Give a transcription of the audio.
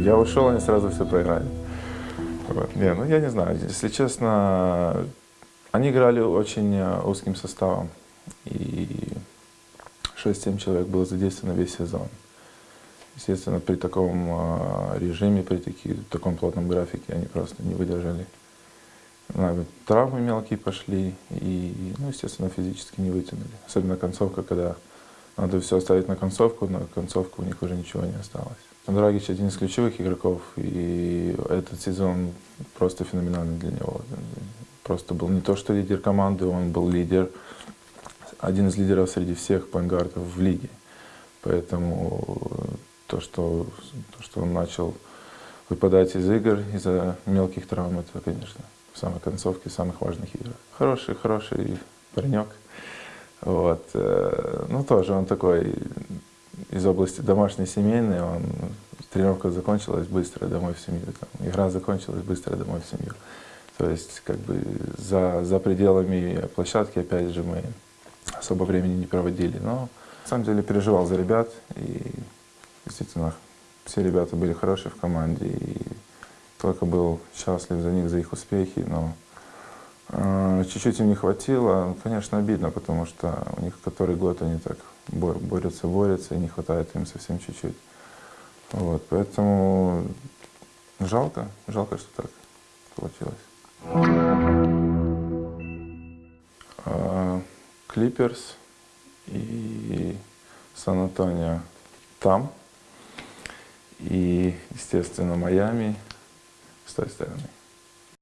Я ушел, они сразу все проиграли. Вот. Не, ну я не знаю, если честно, они играли очень э, узким составом. И 6-7 человек было задействовано весь сезон. Естественно, при таком э, режиме, при таки, таком плотном графике они просто не выдержали. Травмы мелкие пошли и, ну, естественно, физически не вытянули. Особенно концовка, когда надо все оставить на концовку, на концовку у них уже ничего не осталось. Драгич один из ключевых игроков, и этот сезон просто феноменальный для него. Просто был не то что лидер команды, он был лидер, один из лидеров среди всех пангардов в лиге. Поэтому то, что, то, что он начал выпадать из игр из-за мелких травм, это, конечно, в самой концовке самых важных игр. Хороший, хороший паренек. Вот. э, Ну, тоже он такой из области домашней семейной, он, тренировка закончилась быстро домой в семью, там, игра закончилась быстро домой в семью. То есть, как бы, за, за пределами площадки, опять же, мы особо времени не проводили, но, на самом деле, переживал за ребят, и, действительно, все ребята были хорошие в команде, и только был счастлив за них, за их успехи, но чуть-чуть им не хватило. Конечно, обидно, потому что у них который год они так борются, борются, и не хватает им совсем чуть-чуть. Вот, поэтому жалко, жалко, что так получилось. Клиперс и Сан-Антонио там, и, естественно, Майами с той стороны.